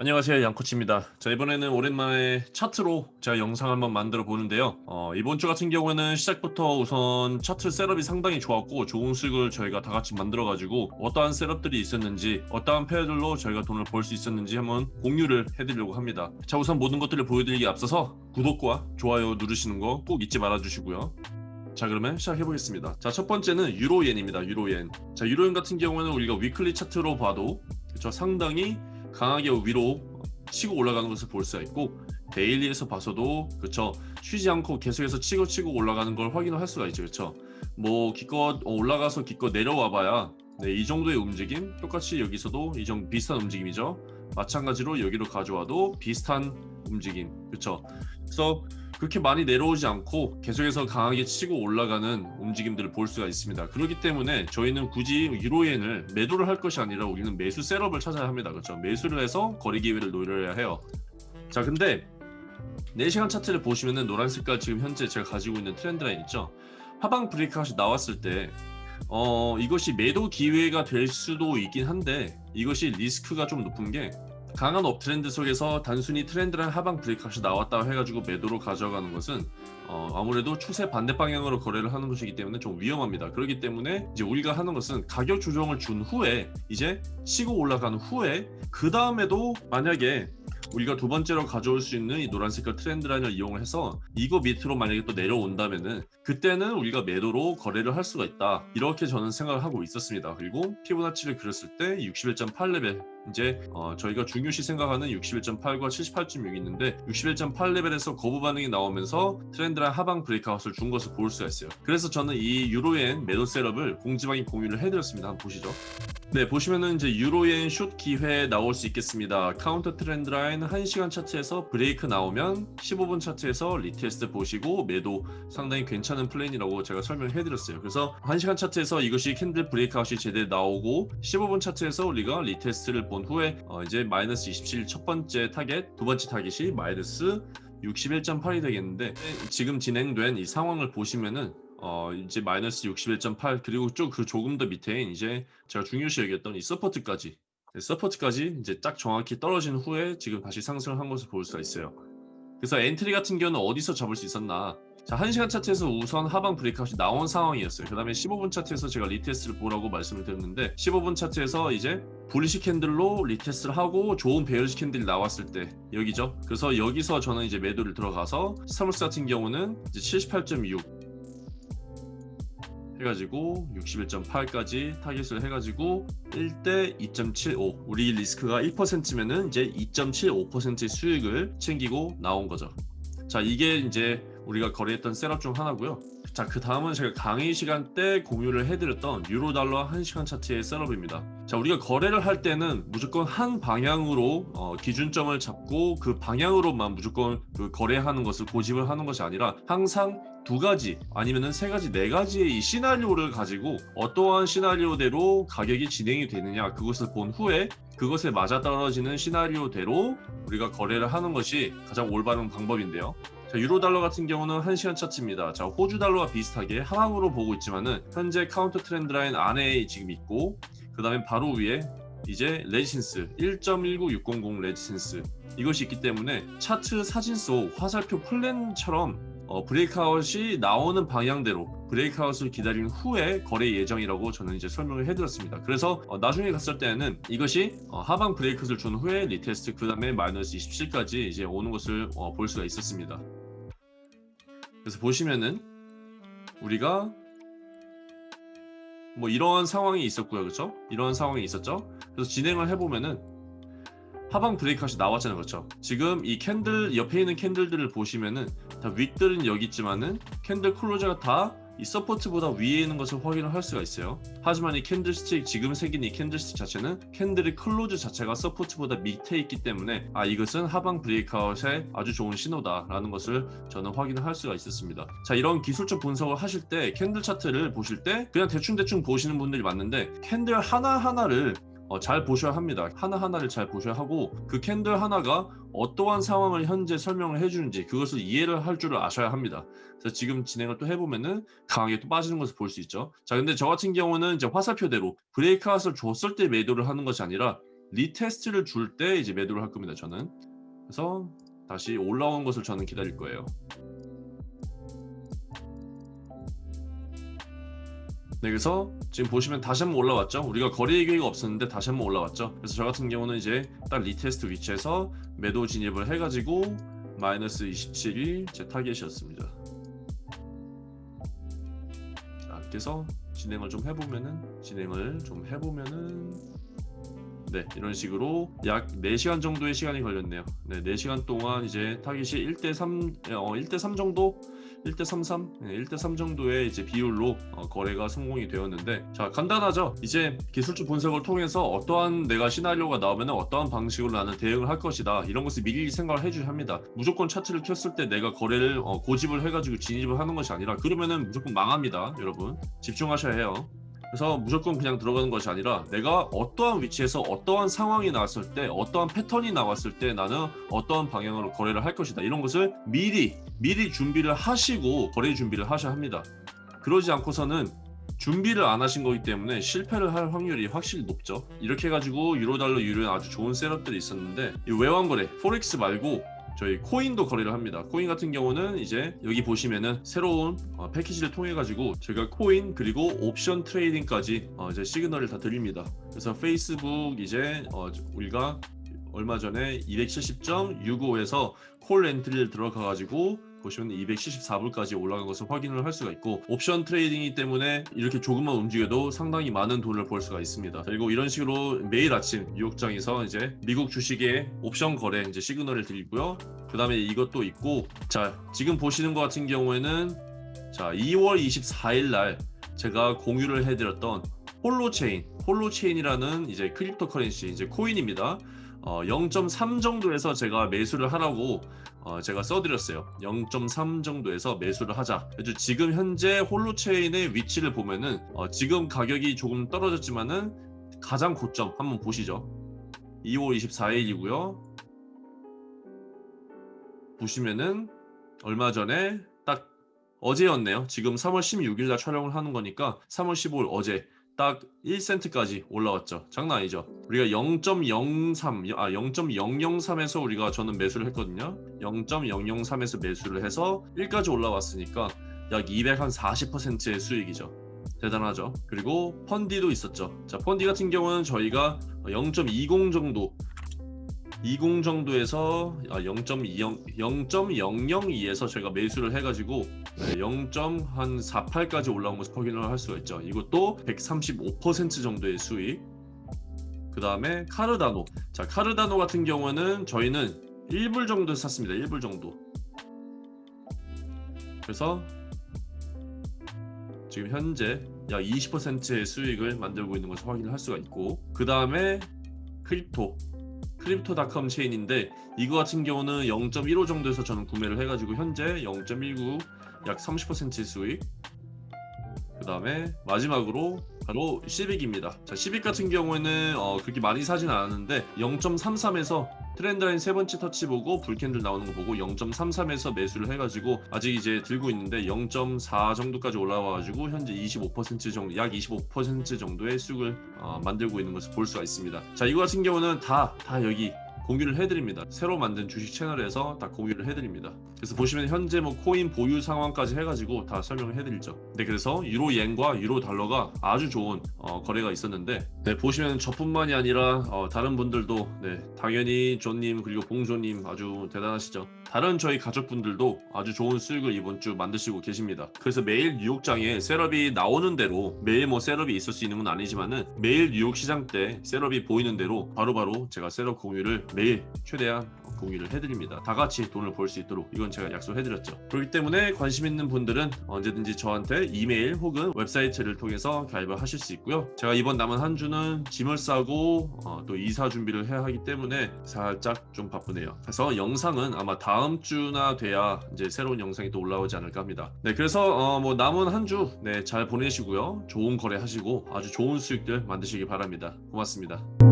안녕하세요 양코치입니다. 자 이번에는 오랜만에 차트로 제가 영상 한번 만들어 보는데요. 어, 이번 주 같은 경우에는 시작부터 우선 차트 setup이 상당히 좋았고 좋은 수익을 저희가 다 같이 만들어 가지고 어떠한 setup들이 있었는지 어떠한 pair들로 저희가 돈을 벌 수 있었는지 한번 공유를 해드리려고 합니다. 자 우선 모든 것들을 보여드리기 앞서서 구독과 좋아요 누르시는 거 꼭 잊지 말아 주시고요. 자 그러면 시작해 보겠습니다. 자 첫 번째는 유로엔입니다 유로엔. 자 유로엔 같은 경우에는 우리가 weekly 차트로 봐도 그쵸 상당히 강하게 위로 치고 올라가는 것을 볼 수가 있고 daily에서 봐서도 그쵸 쉬지 않고 계속해서 치고 치고 올라가는 걸 확인할 수가 있죠. 그쵸 뭐 기껏 올라가서 기껏 내려와 봐야 네, 이 정도의 움직임 똑같이 여기서도 이 정도 비슷한 움직임이죠. 마찬가지로 여기로 가져와도 비슷한 움직임. 그쵸 그래서 그렇게 많이 내려오지 않고 계속해서 강하게 치고 올라가는 움직임들을 볼 수가 있습니다. 그렇기 때문에 저희는 굳이 유로엔을 매도를 할 것이 아니라 우리는 매수 setup을 찾아야 합니다. 그렇죠? 매수를 해서 거래 기회를 노려야 해요. 자, 근데 4시간 차트를 보시면은 노란 색깔 지금 현재 제가 가지고 있는 trend line 있죠? 하방 breakout이 나왔을 때 어, 이것이 매도 기회가 될 수도 있긴 한데 이것이 리스크가 좀 높은 게 강한 uptrend 속에서 단순히 trend line 하방 breakout이 나왔다고 해가지고 매도로 가져가는 것은 어, 아무래도 추세 반대 방향으로 거래를 하는 것이기 때문에 좀 위험합니다. 그렇기 때문에 이제 우리가 하는 것은 가격 조정을 준 후에 이제 치고 올라간 후에 그 다음에도 만약에 우리가 두 번째로 가져올 수 있는 이 노란 색깔 trend line을 이용해서 이거 밑으로 만약에 또 내려온다면은 그때는 우리가 매도로 거래를 할 수가 있다. 이렇게 저는 생각을 하고 있었습니다. 그리고 피보나치를 그렸을 때 61.8레벨 이제 어, 저희가 중요시 생각하는 61.8과 78.6이 있는데 61.8레벨에서 거부 반응이 나오면서 trend line 하방 breakout을 준 것을 볼 수가 있어요. 그래서 저는 이 유로엔 매도 setup을 공지방에 공유를 해드렸습니다. 한번 보시죠 네 보시면은 이제 유로엔 숏 기회 나올 수 있겠습니다. counter trend line 1시간 차트에서 브레이크 나오면 15분 차트에서 retest 보시고 매도 상당히 괜찮은 플랜이라고 제가 설명해 드렸어요. 그래서 1시간 차트에서 이것이 candle breakout이 제대로 나오고 15분 차트에서 우리가 retest를 본 후에 어 이제 마이너스 27 첫 번째 타겟 두 번째 타겟이 마이너스 61.8이 되겠는데 지금 진행된 이 상황을 보시면은 어 이제 마이너스 61.8 그리고 쭉 그 조금 더 밑에인 이제 제가 중요시 여겼던 이 support까지. 네, support까지 이제 딱 정확히 떨어진 후에 지금 다시 상승한 것을 볼 수가 있어요. 그래서 entry 같은 경우는 어디서 잡을 수 있었나. 자 1시간 차트에서 우선 하방 breakout이 나온 상황이었어요. 그 다음에 15분 차트에서 제가 retest를 보라고 말씀을 드렸는데 15분 차트에서 이제 bullish candle로 retest를 하고 좋은 bearish candle이 나왔을 때 여기죠. 그래서 여기서 저는 이제 매도를 들어가서 stop loss 같은 경우는 이제 78.6 해가지고 61.8까지 타깃을 해가지고 1대 2.75 우리 리스크가 1%면은 이제 2.75%의 수익을 챙기고 나온 거죠. 자 이게 이제 우리가 거래했던 셋업 중 하나고요. 자 그 다음은 제가 강의 시간 때 공유를 해드렸던 유로달러 1시간 차트의 셋업입니다. 자 우리가 거래를 할 때는 무조건 한 방향으로 어, 기준점을 잡고 그 방향으로만 무조건 그 거래하는 것을 고집을 하는 것이 아니라 항상 두 가지 아니면은 세 가지 네 가지의 이 시나리오를 가지고 어떠한 시나리오대로 가격이 진행이 되느냐 그것을 본 후에 그것에 맞아떨어지는 시나리오대로 우리가 거래를 하는 것이 가장 올바른 방법인데요 자, 유로 달러 같은 경우는 1시간 차트입니다. 자, 호주 달러와 비슷하게 하방으로 보고 있지만은 현재 counter trend line 안에 지금 있고 그 다음에 바로 위에 이제 resistance 1.19600 resistance 이것이 있기 때문에 차트 사진 속 화살표 플랜처럼 어, breakout이 나오는 방향대로 breakout을 기다린 후에 거래 예정이라고 저는 이제 설명을 해드렸습니다. 그래서 어, 나중에 갔을 때는 이것이 어, 하방 break를 준 후에 retest 그 다음에 마이너스 27까지 이제 오는 것을 어, 볼 수가 있었습니다. 그래서 보시면은 우리가 뭐 이러한 상황이 있었고요. 그렇죠 이러한 상황이 있었죠? 그래서 진행을 해보면은 하방 breakout이 나왔잖아요. 그렇죠 지금 이 candle 옆에 있는 candle들을 보시면은 다 wick들은 여기 있지만은 candle closure가 다 이 support보다 위에 있는 것을 확인을 할 수가 있어요. 하지만 이 candlestick 지금 생긴 이 candlestick 자체는 candle의 close 자체가 support보다 밑에 있기 때문에 아 이것은 하방 breakout에 아주 좋은 신호다 라는 것을 저는 확인을 할 수가 있었습니다. 자 이런 기술적 분석을 하실 때 candle 차트를 보실 때 그냥 대충대충 보시는 분들이 많은데 candle 하나하나를 어, 잘 보셔야 합니다. 하나하나를 잘 보셔야 하고 그 candle 하나가 어떠한 상황을 현재 설명을 해주는지 그것을 이해를 할 줄을 아셔야 합니다. 그래서 지금 진행을 또 해보면은 강하게 또 빠지는 것을 볼 수 있죠. 자 근데 저 같은 경우는 이제 화살표대로 breakout을 줬을 때 매도를 하는 것이 아니라 retest를 줄 때 이제 매도를 할 겁니다. 저는 그래서 다시 올라온 것을 저는 기다릴 거예요. 네, 그래서 지금 보시면 다시 한번 올라왔죠. 우리가 거래 계획이 없었는데 다시 한번 올라왔죠. 그래서 저 같은 경우는 이제 딱 retest 위치에서 매도 진입을 해가지고 마이너스 27이 제 타겟이었습니다. 자, 그래서 진행을 좀 해보면은 진행을 좀 해보면은 네 이런 식으로 약 4시간 정도의 시간이 걸렸네요. 네 4시간 동안 이제 타깃이 1대3 어, 1대3 정도? 1대33 네, 1대3 정도의 이제 비율로 어, 거래가 성공이 되었는데 자 간단하죠? 이제 기술적 분석을 통해서 어떠한 내가 시나리오가 나오면 어떠한 방식으로 나는 대응을 할 것이다 이런 것을 미리 생각을 해줘야 합니다. 무조건 차트를 켰을 때 내가 거래를 어, 고집을 해가지고 진입을 하는 것이 아니라 그러면은 무조건 망합니다 여러분. 집중하셔야 해요 그래서 무조건 그냥 들어가는 것이 아니라 내가 어떠한 위치에서 어떠한 상황이 나왔을 때 어떠한 패턴이 나왔을 때 나는 어떠한 방향으로 거래를 할 것이다. 이런 것을 미리 미리 준비를 하시고 거래 준비를 하셔야 합니다. 그러지 않고서는 준비를 안 하신 거기 때문에 실패를 할 확률이 확실히 높죠. 이렇게 해가지고 유로달러 유로엔 아주 좋은 setup들이 있었는데 이 외환거래 forex 말고 저희 코인도 거래를 합니다. 코인 같은 경우는 이제 여기 보시면은 새로운 어, 패키지를 통해 가지고 제가 코인 그리고 옵션 trading까지 어, 이제 시그널을 다 드립니다. 그래서 페이스북 이제 어, 우리가 얼마 전에 270.65에서 call entry를 들어가 가지고 보시면 274불까지 올라간 것을 확인을 할 수가 있고 옵션 trading이기 때문에 이렇게 조금만 움직여도 상당히 많은 돈을 벌 수가 있습니다. 그리고 이런 식으로 매일 아침 뉴욕장에서 이제 미국 주식의 옵션 거래 이제 시그널을 드리고요. 그 다음에 이것도 있고 자 지금 보시는 것 같은 경우에는 자 2월 24일 날 제가 공유를 해드렸던 홀로체인 홀로체인이라는 이제 cryptocurrency 이제 코인입니다. 어, 0.3 정도에서 제가 매수를 하라고 어, 제가 써드렸어요. 0.3 정도에서 매수를 하자. 지금 현재 홀로체인의 위치를 보면은 어, 지금 가격이 조금 떨어졌지만은 가장 고점 한번 보시죠. 2월 24일이고요. 보시면은 얼마 전에 딱 어제였네요. 지금 3월 16일 날 촬영을 하는 거니까 3월 15일 어제 딱 1센트까지 올라왔죠. 장난 아니죠. 우리가 0.03, 아 0.003에서 우리가 저는 매수를 했거든요. 0.003에서 매수를 해서 1까지 올라왔으니까 약 240%의 수익이죠. 대단하죠. 그리고 펀디도 있었죠. 자, 펀디 같은 경우는 저희가 0.20 정도 20 정도에서 0.20 0.002에서 제가 매수를 해가지고 0.48까지 올라온 것을 확인을 할 수가 있죠. 이것도 135% 정도의 수익. 그 다음에 카르다노. 자 카르다노 같은 경우는 저희는 1불 정도 샀습니다. 1불 정도. 그래서 지금 현재 약 20%의 수익을 만들고 있는 것을 확인을 할 수가 있고 그 다음에 crypto 크립토닷컴 체인인데 이거 같은 경우는 0.15 정도에서 저는 구매를 해가지고 현재 0.19 약 30%의 수익. 그 다음에 마지막으로 바로 시빅입니다. 자 시빅 같은 경우에는 어, 그렇게 많이 사진 않았는데 0.33에서 trend line 세 번째 터치 보고 bull candle 나오는 거 보고 0.33에서 매수를 해가지고 아직 이제 들고 있는데 0.4 정도까지 올라와가지고 현재 25% 정도 약 25% 정도의 수익을 어, 만들고 있는 것을 볼 수가 있습니다. 자 이거 같은 경우는 다 다 여기 공유를 해드립니다. 새로 만든 주식 채널에서 다 공유를 해드립니다. 그래서 보시면 현재 뭐 코인 보유 상황까지 해가지고 다 설명을 해드리죠. 네, 그래서 유로 옌과 유로 달러가 아주 좋은 어, 거래가 있었는데 네, 보시면 저뿐만이 아니라 어, 다른 분들도 네, 당연히 존님 그리고 봉조님 아주 대단하시죠. 다른 저희 가족분들도 아주 좋은 수익을 이번 주 만드시고 계십니다. 그래서 매일 뉴욕장에 setup이 나오는 대로 매일 뭐 setup이 있을 수 있는 건 아니지만은 매일 뉴욕 시장 때 setup이 보이는 대로 바로바로 바로 제가 setup 공유를 매일 최대한 공유를 해드립니다. 다 같이 돈을 벌 수 있도록 이건 제가 약속해드렸죠. 그렇기 때문에 관심 있는 분들은 언제든지 저한테 이메일 혹은 웹사이트를 통해서 가입을 하실 수 있고요. 제가 이번 남은 한 주는 짐을 싸고 어, 또 이사 준비를 해야 하기 때문에 살짝 좀 바쁘네요. 그래서 영상은 아마 다음 주나 돼야 이제 새로운 영상이 또 올라오지 않을까 합니다. 네, 그래서 어, 뭐 남은 한주 네, 잘 보내시고요. 좋은 거래 하시고 아주 좋은 수익들 만드시기 바랍니다. 고맙습니다.